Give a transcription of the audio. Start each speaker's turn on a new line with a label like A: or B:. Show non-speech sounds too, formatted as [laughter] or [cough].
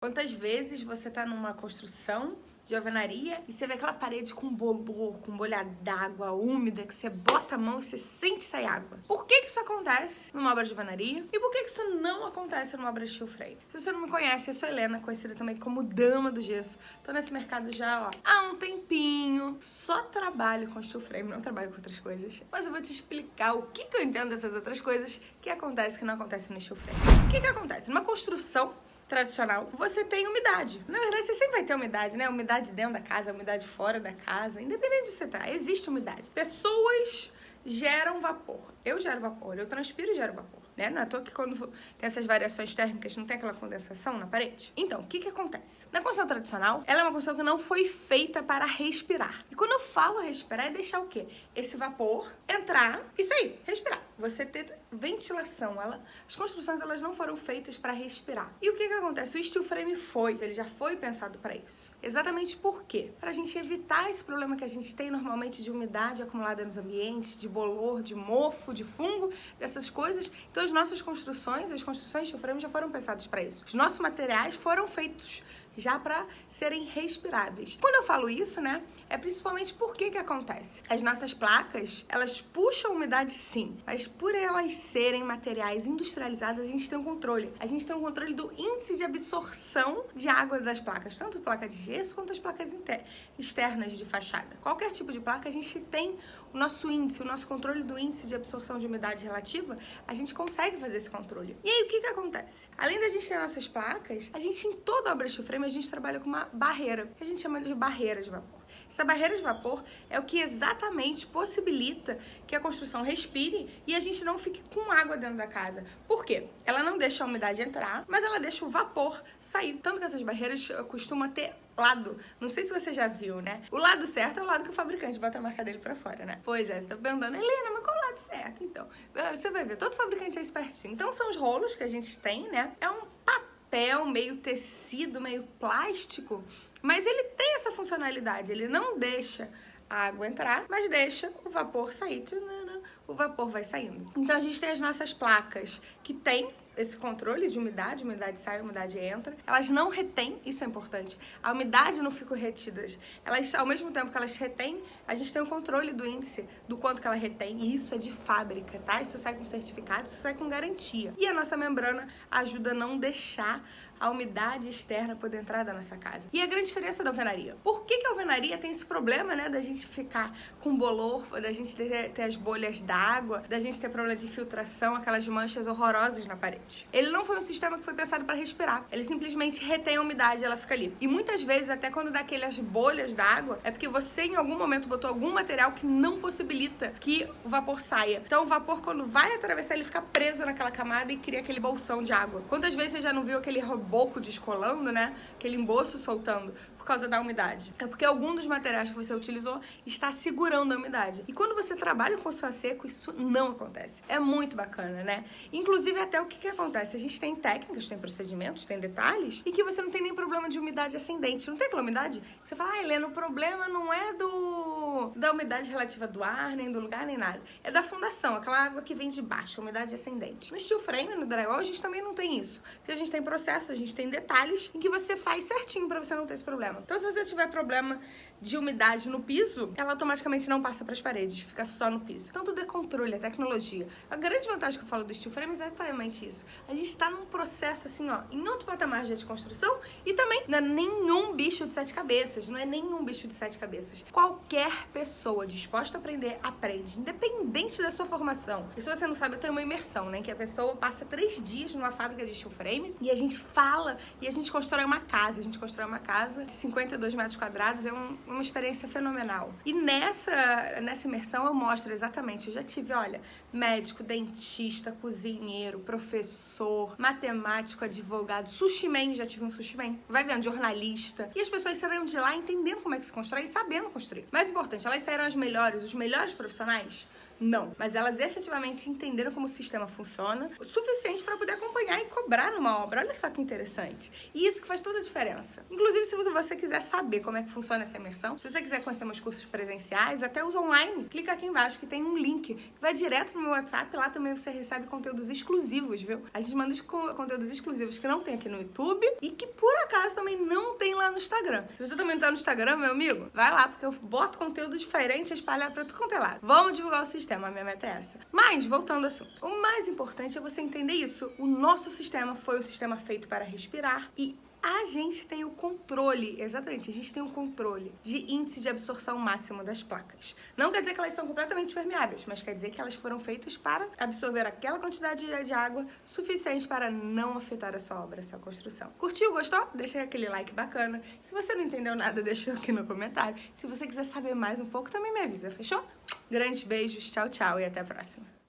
A: Quantas vezes você tá numa construção de alvenaria e você vê aquela parede com bolor, com bolha d'água úmida, que você bota a mão e você sente sair água. Por que que isso acontece numa obra de alvenaria? E por que que isso não acontece numa obra de steel frame? Se você não me conhece, eu sou Helena, conhecida também como Dama do Gesso. Tô nesse mercado já, ó, há um tempinho. Só trabalho com steel frame, não trabalho com outras coisas. Mas eu vou te explicar o que que eu entendo dessas outras coisas que acontece que não acontece no steel frame. O que que acontece? Numa construção tradicional, você tem umidade. Na verdade, você sempre vai ter umidade, né? Umidade dentro da casa, umidade fora da casa, independente de você tá, existe umidade. Pessoas geram vapor. Eu gero vapor, eu transpiro e gero vapor, né? Não é à toa que quando tem essas variações térmicas não tem aquela condensação na parede. Então, o que que acontece? Na construção tradicional, ela é uma construção que não foi feita para respirar. E quando eu falo respirar, é deixar o quê? Esse vapor entrar e sair, respirar. Você ter ventilação. Ela, as construções elas não foram feitas para respirar. E o que que acontece? O steel frame foi, ele já foi pensado para isso. Exatamente por quê? Para a gente evitar esse problema que a gente tem normalmente de umidade acumulada nos ambientes, de bolor, de mofo, de fungo, dessas coisas. Então as nossas construções, as construções steel frame já foram pensadas para isso. Os nossos materiais foram feitos já para serem respiráveis. Quando eu falo isso, né, é principalmente porque que acontece. As nossas placas, elas puxam umidade sim, mas por elas serem materiais industrializados, a gente tem um controle. A gente tem um controle do índice de absorção de água das placas, tanto placa de gesso quanto as placas externas de fachada. Qualquer tipo de placa, a gente tem o nosso índice, o nosso controle do índice de absorção de umidade relativa, a gente consegue fazer esse controle. E aí, o que que acontece? Além da gente ter nossas placas, a gente em toda obra de frame, a gente trabalha com uma barreira, que a gente chama de barreira de vapor. Essa barreira de vapor é o que exatamente possibilita que a construção respire e a gente não fique com água dentro da casa. Por quê? Ela não deixa a umidade entrar, mas ela deixa o vapor sair. Tanto que essas barreiras costumam ter lado. Não sei se você já viu, né? O lado certo é o lado que o fabricante bota a marca dele pra fora, né? Pois é, você tá perguntando, Helena, mas qual o lado certo? Então, você vai ver, todo fabricante é espertinho. Então são os rolos que a gente tem, né? É um papel, meio tecido, meio plástico, mas ele tem essa funcionalidade, ele não deixa a água entrar, mas deixa o vapor sair. O vapor vai saindo. Então a gente tem as nossas placas que tem esse controle de umidade, umidade sai, umidade entra. Elas não retêm, isso é importante. A umidade não fica retida. Elas, ao mesmo tempo que elas retêm, a gente tem o controle do índice, do quanto que ela retém. E isso é de fábrica, tá? Isso sai com certificado, isso sai com garantia. E a nossa membrana ajuda a não deixar a umidade externa poder entrar da nossa casa. E a grande diferença da alvenaria. Por que, que a alvenaria tem esse problema, né, da gente ficar com bolor, da gente ter, ter as bolhas d'água, da gente ter problema de filtração, aquelas manchas horrorosas na parede? Ele não foi um sistema que foi pensado para respirar. Ele simplesmente retém a umidade ela fica ali. E muitas vezes, até quando dá aquelas bolhas d'água, é porque você em algum momento botou algum material que não possibilita que o vapor saia. Então o vapor, quando vai atravessar, ele fica preso naquela camada e cria aquele bolsão de água. Quantas vezes você já não viu aquele boco descolando, né? Aquele emboço soltando causa da umidade. É porque algum dos materiais que você utilizou está segurando a umidade. E quando você trabalha com a seco, isso não acontece. É muito bacana, né? Inclusive, até o que, que acontece? A gente tem técnicas, tem procedimentos, tem detalhes, e que você não tem nem problema de umidade ascendente. Não tem aquela umidade? Você fala, ah, Helena, o problema não é do da umidade relativa do ar, nem do lugar, nem nada. É da fundação, aquela água que vem de baixo, umidade ascendente. No steel frame, no drywall, a gente também não tem isso. Porque a gente tem processos, a gente tem detalhes em que você faz certinho pra você não ter esse problema. Então, se você tiver problema de umidade no piso, ela automaticamente não passa para as paredes, fica só no piso. Então, tudo é controle, é tecnologia. A grande vantagem que eu falo do steel frame é exatamente isso. A gente está num processo, assim, ó, em outro patamar de construção e também não é nenhum bicho de sete cabeças, não é nenhum bicho de sete cabeças. Qualquer pessoa disposta a aprender, aprende, independente da sua formação. E se você não sabe, eu tenho uma imersão, né, que a pessoa passa três dias numa fábrica de steel frame e a gente fala e a gente constrói uma casa. A gente constrói uma casa de 52 metros quadrados, é um, uma experiência fenomenal. E nessa, nessa imersão eu mostro exatamente, eu já tive, olha, médico, dentista, cozinheiro, professor, matemático, advogado, sushi man, já tive um sushi man, vai vendo, jornalista. E as pessoas saíram de lá entendendo como é que se constrói e sabendo construir. Mais importante, elas saíram as melhores, os melhores profissionais Não. Mas elas efetivamente entenderam como o sistema funciona, o suficiente para poder acompanhar e cobrar numa obra. Olha só que interessante. E isso que faz toda a diferença. Inclusive, se você quiser saber como é que funciona essa imersão, se você quiser conhecer meus cursos presenciais, até os online, clica aqui embaixo que tem um link que vai direto pro meu WhatsApp. Lá também você recebe conteúdos exclusivos, viu? A gente manda conteúdos exclusivos que não tem aqui no YouTube e que por acaso também não tem lá no Instagram. Se você também tá no Instagram, meu amigo, vai lá, porque eu boto conteúdo diferente espalhado pra tudo quanto é lado. Vamos divulgar o sistema, a minha meta é essa. Mas, voltando ao assunto, o mais importante é você entender isso. O nosso sistema foi o sistema feito para respirar e a gente tem o controle, exatamente, a gente tem o controle de índice de absorção máximo das placas. Não quer dizer que elas são completamente permeáveis, mas quer dizer que elas foram feitas para absorver aquela quantidade de água suficiente para não afetar a sua obra, a sua construção. Curtiu, gostou? Deixa aquele like bacana. Se você não entendeu nada, [laughs] deixa aqui no comentário. Se você quiser saber mais um pouco, também me avisa, fechou? Grandes beijos, tchau, tchau e até a próxima.